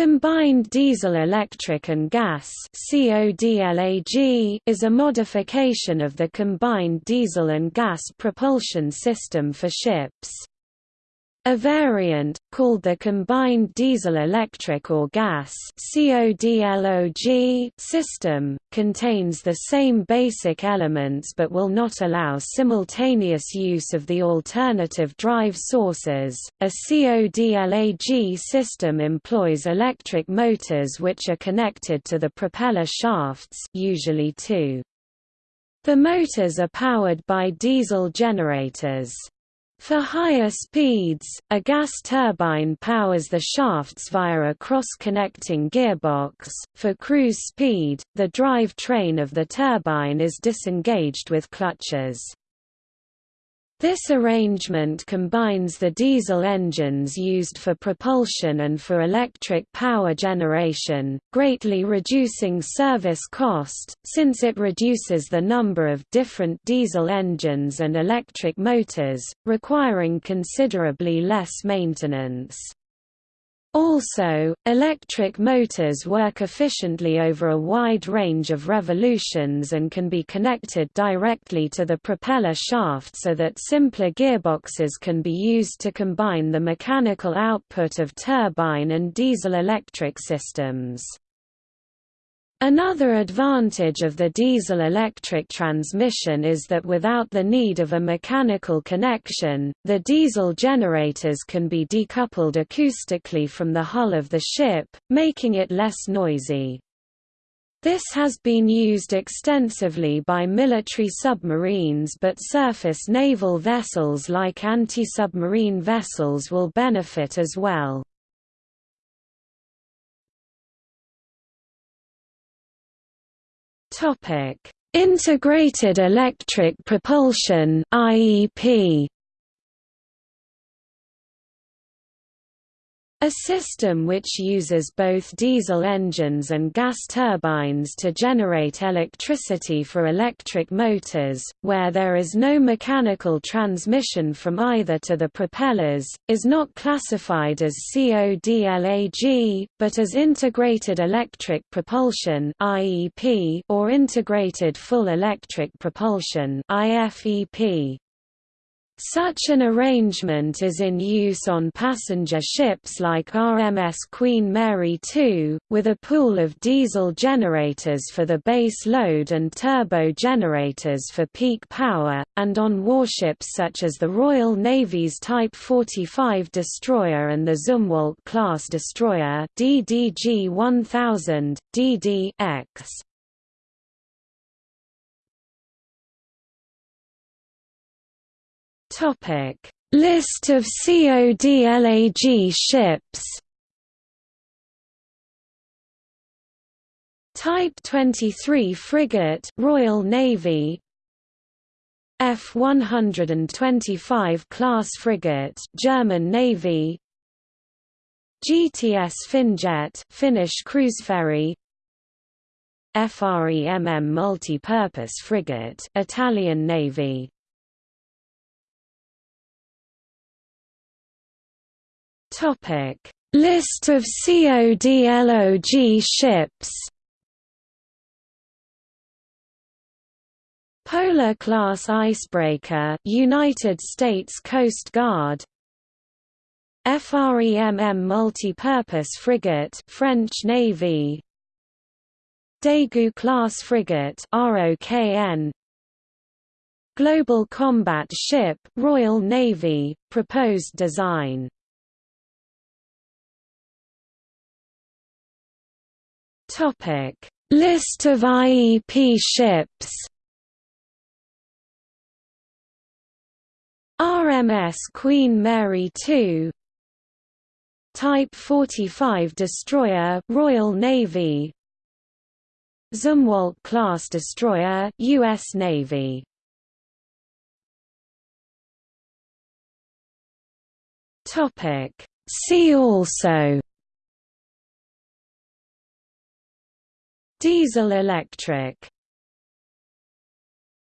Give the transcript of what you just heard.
Combined diesel-electric and gas is a modification of the combined diesel and gas propulsion system for ships. A variant, called the combined diesel-electric or gas system, contains the same basic elements but will not allow simultaneous use of the alternative drive sources. A CODLAG system employs electric motors which are connected to the propeller shafts usually two. The motors are powered by diesel generators. For higher speeds, a gas turbine powers the shafts via a cross-connecting gearbox. For cruise speed, the drive train of the turbine is disengaged with clutches. This arrangement combines the diesel engines used for propulsion and for electric power generation, greatly reducing service cost, since it reduces the number of different diesel engines and electric motors, requiring considerably less maintenance. Also, electric motors work efficiently over a wide range of revolutions and can be connected directly to the propeller shaft so that simpler gearboxes can be used to combine the mechanical output of turbine and diesel-electric systems. Another advantage of the diesel-electric transmission is that without the need of a mechanical connection, the diesel generators can be decoupled acoustically from the hull of the ship, making it less noisy. This has been used extensively by military submarines but surface naval vessels like anti-submarine vessels will benefit as well. Integrated Electric Propulsion (IEP). A system which uses both diesel engines and gas turbines to generate electricity for electric motors, where there is no mechanical transmission from either to the propellers, is not classified as CODLAG, but as Integrated Electric Propulsion or Integrated Full Electric Propulsion IFEP. Such an arrangement is in use on passenger ships like RMS Queen Mary II, with a pool of diesel generators for the base load and turbo generators for peak power, and on warships such as the Royal Navy's Type 45 destroyer and the Zumwalt-class destroyer DDG 1000, DD-X. Topic: List of CODLAG ships. Type 23 frigate, Royal Navy. F-125 class frigate, German Navy. GTS Finjet, Finnish cruise ferry. FREMM multi-purpose frigate, Italian Navy. Topic: List of CODLOG ships. Polar class icebreaker, United States Coast Guard. FREMM multi-purpose frigate, French Navy. Daegu class frigate, ROKN. Global combat ship, Royal Navy, proposed design Topic: List of IEP ships. RMS Queen Mary II Type 45 destroyer Royal Navy. Zumwalt-class destroyer US Navy. Topic. See also Diesel electric